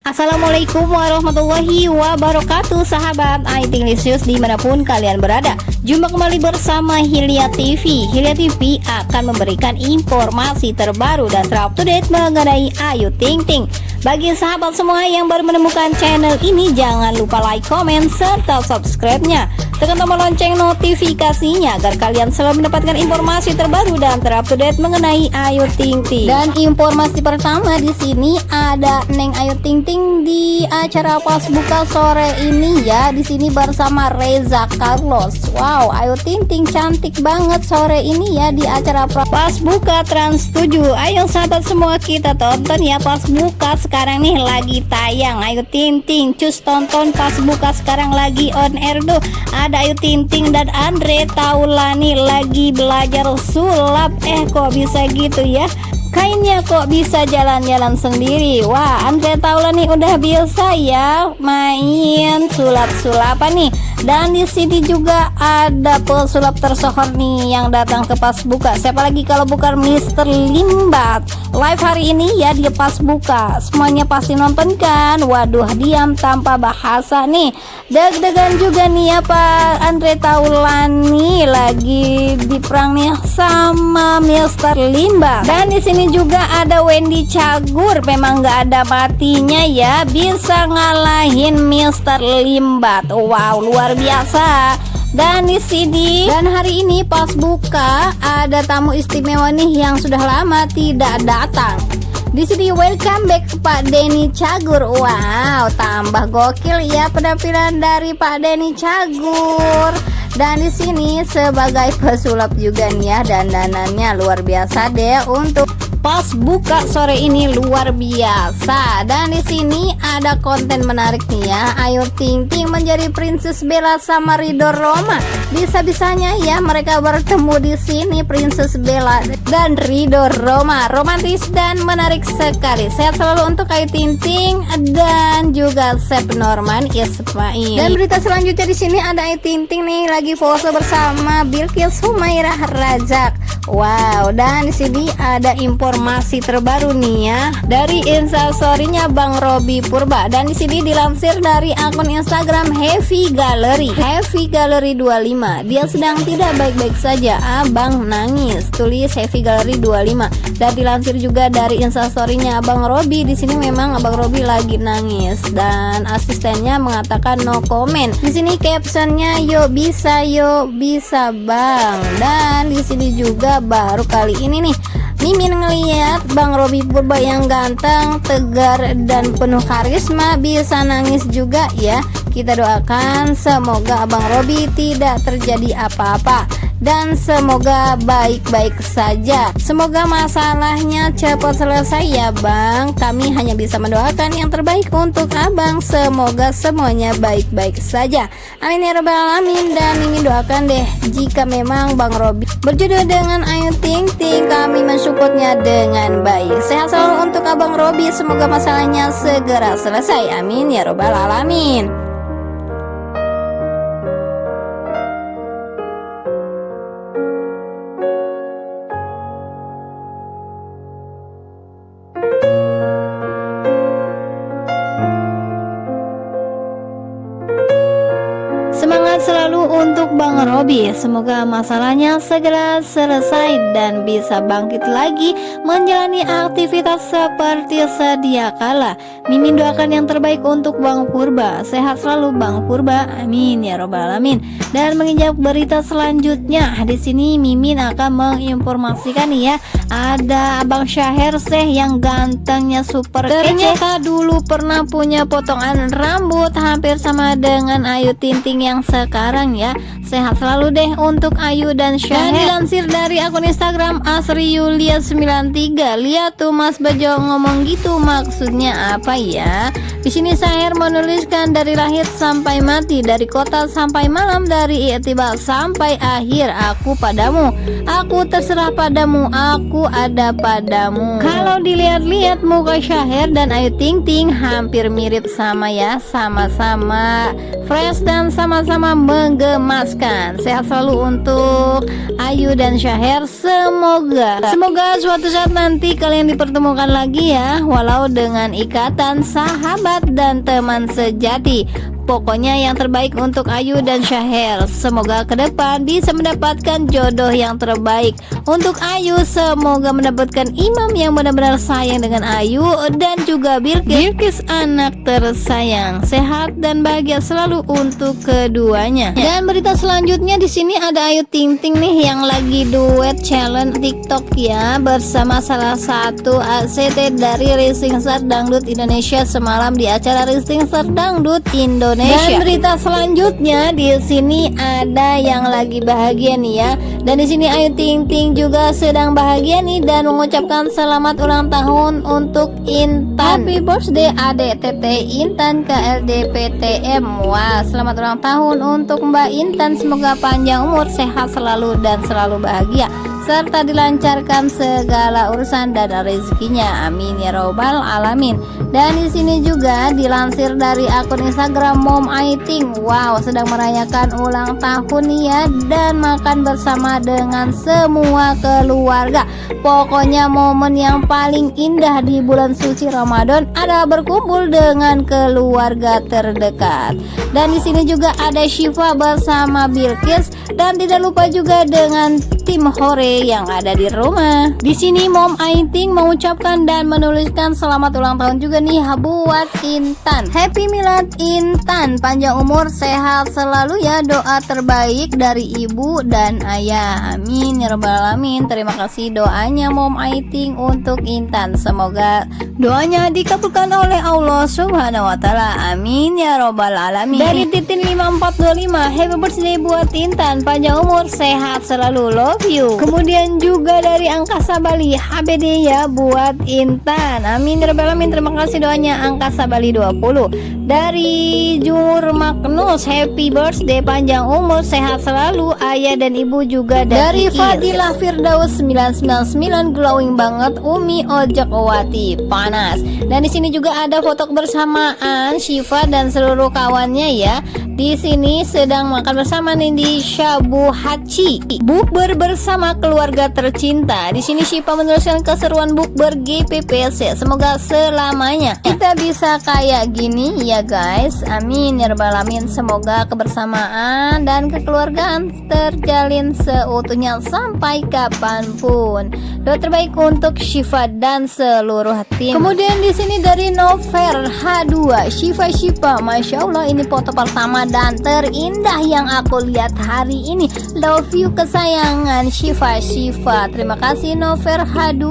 Assalamualaikum warahmatullahi wabarakatuh Sahabat IT Lisius di mana pun kalian berada. Jumpa kembali bersama Hilya TV Hilya TV akan memberikan informasi terbaru dan terupdate mengenai Ayu Ting Ting. Bagi sahabat semua yang baru menemukan channel ini Jangan lupa like, comment, serta subscribe-nya Tekan tombol lonceng notifikasinya agar kalian selalu mendapatkan informasi terbaru dan terupdate mengenai Ayu Ting Ting. Dan informasi pertama di sini ada Neng Ayu Ting Ting di acara pas buka sore ini ya. Di sini bersama Reza Carlos. Wow, Ayu Ting Ting cantik banget sore ini ya di acara pas buka Trans 7. Ayo sahabat semua kita tonton ya pas buka sekarang nih lagi tayang Ayu Ting Ting. Cus tonton pas buka sekarang lagi on air tuh ada Ayu Tinting dan Andre Taulani lagi belajar sulap. Eh kok bisa gitu ya? Kainnya kok bisa jalan-jalan sendiri. Wah Andre Taulani udah biasa ya main sulap-sulapan nih. Dan di sini juga ada pesulap tersohor nih yang datang ke pas buka. Siapa lagi kalau bukan Mister Limbat live hari ini ya dia pas buka. Semuanya pasti nonton kan? Waduh diam tanpa bahasa nih. Deg-degan juga nih ya Pak Andre Taulani lagi di perang nih sama Mister Limbat dan di sini juga ada Wendy Cagur. Memang nggak ada matinya ya. Bisa ngalahin Mister Limbat wow luar biasa dan di sini dan hari ini pas buka ada tamu istimewa nih yang sudah lama tidak datang. Di sini welcome back Pak Denny Cagur. Wow tambah gokil ya penampilan dari Pak Denny Cagur dan di sini sebagai pesulap juga nih ya dan danannya luar biasa deh untuk pas buka sore ini luar biasa. Dan di sini ada konten menarik nih ya. Ayu Ting Ting menjadi Princess Bella sama Ridho Roma. Bisa-bisanya ya mereka bertemu di sini Princess Bella dan Ridho Roma. Romantis dan menarik sekali. Sehat selalu untuk Ayu Ting Ting dan juga Sep Norman Ismail. Dan berita selanjutnya di sini ada Ayu Ting Ting nih lagi foto bersama Bilkis Humairah Razak Wow, dan di sini ada informasi terbaru nih ya dari instastorynya Bang Robi Purba dan di sini dilansir dari akun Instagram Heavy Gallery. Heavy Gallery 25. Dia sedang tidak baik-baik saja. Abang nangis. Tulis Heavy Gallery 25. Dan dilansir juga dari instastorynya Abang Robi. Di sini memang Abang Robi lagi nangis dan asistennya mengatakan no comment. Di sini captionnya yuk bisa yuk bisa Bang. Dan di sini juga baru kali ini nih Mimin ngeliat Bang Robi Purba yang ganteng, tegar, dan penuh karisma bisa nangis juga ya Kita doakan semoga Abang Robi tidak terjadi apa-apa dan semoga baik-baik saja. Semoga masalahnya cepat selesai ya bang. Kami hanya bisa mendoakan yang terbaik untuk abang. Semoga semuanya baik-baik saja. Amin ya rabbal alamin. Dan ingin doakan deh jika memang bang Robi berjodoh dengan Ayu Ting Ting kami mensupportnya dengan baik. Sehat selalu untuk abang Robi. Semoga masalahnya segera selesai. Amin ya rabbal alamin Semoga masalahnya segera selesai dan bisa bangkit lagi Menjalani aktivitas seperti sedia kala. Mimin doakan yang terbaik untuk Bang Purba. Sehat selalu Bang Purba. Amin ya robbal alamin. Dan menginjak berita selanjutnya di sini Mimin akan menginformasikan ya Ada Abang Syaher Seh yang gantengnya super Ternyata dulu pernah punya potongan rambut Hampir sama dengan Ayu Tinting yang sekarang ya. Sehat selalu deh untuk Ayu dan Syahir Dan dilansir dari akun Instagram Asri Yulia 93 Lihat tuh Mas Bejo ngomong gitu maksudnya apa ya? Di sini Syahir menuliskan dari lahir sampai mati Dari kota sampai malam Dari tiba sampai akhir Aku padamu. Aku terserah padamu Aku ada padamu. Kalau dilihat-lihat muka Syahir dan Ayu Ting Ting Hampir mirip sama ya Sama-sama fresh dan sama sama-sama menggemaskan sehat selalu untuk Ayu dan Syahir semoga semoga suatu saat nanti kalian dipertemukan lagi ya walau dengan ikatan sahabat dan teman sejati Pokoknya yang terbaik untuk Ayu dan Syahir Semoga ke depan bisa mendapatkan jodoh yang terbaik Untuk Ayu. Semoga mendapatkan imam yang benar-benar sayang dengan Ayu Dan juga Bilkis, Bilkis anak tersayang. Sehat dan bahagia selalu untuk keduanya. Dan berita selanjutnya di sini ada Ayu Ting Ting nih yang lagi duet challenge TikTok ya Bersama salah satu ACT dari Racing Star Dangdut Indonesia Semalam di acara Racing Star Dangdut Indonesia Indonesia. Dan berita selanjutnya di sini ada yang lagi bahagia nih ya. Dan di sini Ayu Ting Ting juga sedang bahagia nih dan mengucapkan selamat ulang tahun untuk Intan. Happy birthday Adek Tete Intan ke LDPTM. Wah, selamat ulang tahun untuk Mbak Intan. Semoga panjang umur, sehat selalu dan selalu bahagia serta dilancarkan segala urusan dan rezekinya. Amin ya robbal alamin. Dan di sini juga dilansir dari akun Instagram Mom Aiting. Wow, sedang merayakan ulang tahun ya dan makan bersama dengan semua keluarga. Pokoknya momen yang paling indah di bulan suci Ramadan adalah berkumpul dengan keluarga terdekat. Dan di sini juga ada Shiva bersama Bilkis dan tidak lupa juga dengan tim Hore yang ada di rumah. Di sini Mom Aiting mengucapkan dan menuliskan selamat ulang tahun juga nih buat Intan. Happy Milad Intan, panjang umur, sehat selalu ya. Doa terbaik dari ibu dan ayah. Amin ya rabbal alamin. Terima kasih doanya Mom Aiting untuk Intan. Semoga doanya dikabulkan oleh Allah Subhanahu wa taala. Amin ya rabbal alamin. Dari Titin 5425, happy birthday buat Intan, panjang umur, sehat selalu. Love love you. Kemudian juga dari Angkasa Bali HBD ya buat Intan. Amin ya alamin. Terima kasih doanya Angkasa Bali 20 dari Jur Magnus happy birthday panjang umur sehat selalu. Ayah dan ibu juga dari, dari Fadilah Firdaus 999 glowing banget. Umi Ojek Owati panas. Dan di sini juga ada foto kebersamaan Shiva dan seluruh kawannya ya di sini sedang makan bersama nih di Shabu Hachi. Bukber bersama keluarga tercinta. Di sini Shiva meneruskan keseruan bukber GPPC. Semoga selamanya kita bisa kayak gini ya guys. Amin ya rabbal alamin. Semoga kebersamaan dan kekeluargaan terjalin seutuhnya sampai kapan pun. Doa terbaik untuk Shiva dan seluruh tim. Kemudian di sini dari Nover H2 Shiva Shiva. Masya Allah ini foto pertama dan terindah yang aku lihat hari ini. Love you kesayangan. Shiva Shiva. Terima kasih Nover H2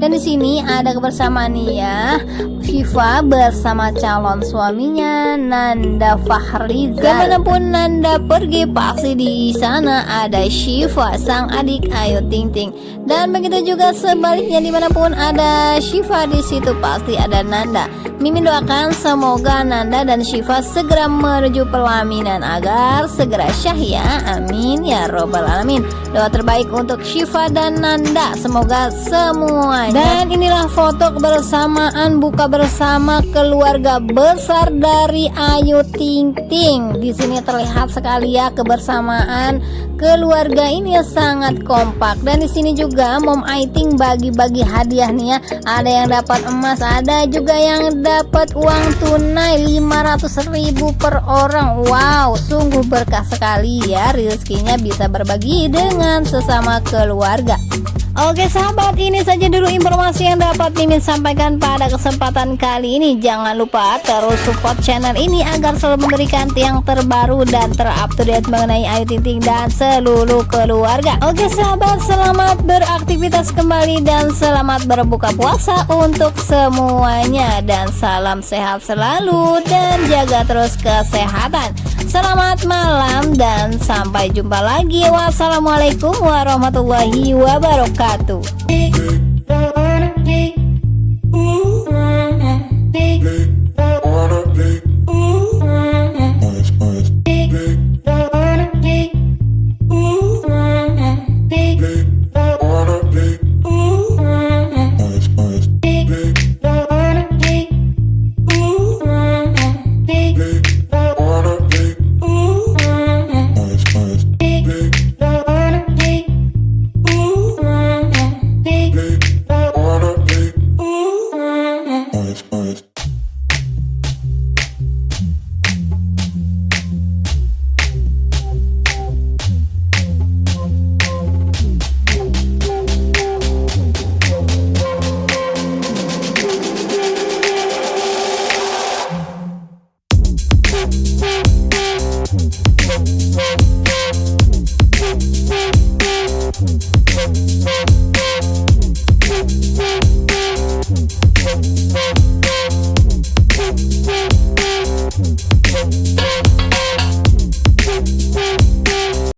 Dan di sini ada kebersamaan ya. Shiva bersama calon suaminya Nanda Fahrizal. Ke mana pun Nanda pergi pasti di sana ada Shiva sang adik. Ayu Ting Ting. Dan begitu juga sebaliknya di mana pun ada Shiva di situ pasti ada Nanda. Mimin doakan semoga Nanda dan Shiva segera menuju pelaminan agar segera syah ya. Amin ya robbal alamin. Doa terbaik untuk Shiva dan Nanda semoga semuanya. Dan inilah foto kebersamaan buka bersama keluarga besar dari Ayu Ting Ting. Di sini terlihat sekali ya kebersamaan keluarga ini sangat kompak dan di sini juga Mom Aiting bagi-bagi hadiah nih ya. Ada yang dapat emas, ada juga yang dapat uang tunai 500 ribu per orang Wow sungguh berkah sekali ya rezekinya bisa berbagi dengan sesama keluarga Oke sahabat ini saja dulu informasi yang dapat Mimin sampaikan pada kesempatan kali ini. Jangan lupa terus support channel ini agar selalu memberikan yang terbaru dan terupdate mengenai Ayu Ting Ting dan seluruh keluarga. Oke sahabat selamat beraktivitas kembali dan selamat berbuka puasa untuk semuanya. Dan salam sehat selalu dan jaga terus kesehatan Selamat malam dan sampai jumpa lagi. Wassalamualaikum warahmatullahi wabarakatuh